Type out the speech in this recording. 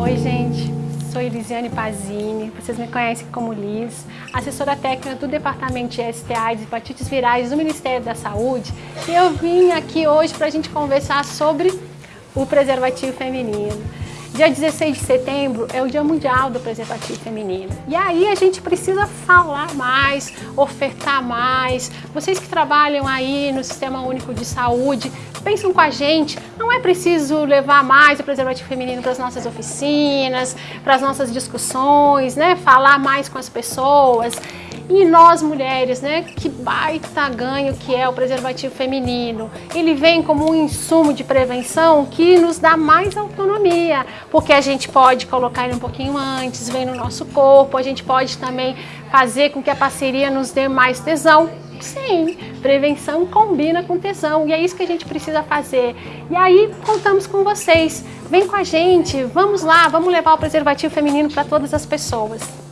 Oi, gente. Sou Elisiane Pazini, vocês me conhecem como Liz, assessora técnica do Departamento de STIs e Hepatites Virais do Ministério da Saúde. E eu vim aqui hoje para a gente conversar sobre o preservativo feminino. Dia 16 de setembro é o Dia Mundial do Preservativo Feminino. E aí a gente precisa falar mais, ofertar mais. Vocês que trabalham aí no Sistema Único de Saúde, pensam com a gente, não é preciso levar mais o preservativo feminino para as nossas oficinas, para as nossas discussões, né? Falar mais com as pessoas. E nós mulheres, né, que baita ganho que é o preservativo feminino. Ele vem como um insumo de prevenção que nos dá mais autonomia, porque a gente pode colocar ele um pouquinho antes, vem no nosso corpo, a gente pode também fazer com que a parceria nos dê mais tesão. Sim, prevenção combina com tesão e é isso que a gente precisa fazer. E aí contamos com vocês. Vem com a gente, vamos lá, vamos levar o preservativo feminino para todas as pessoas.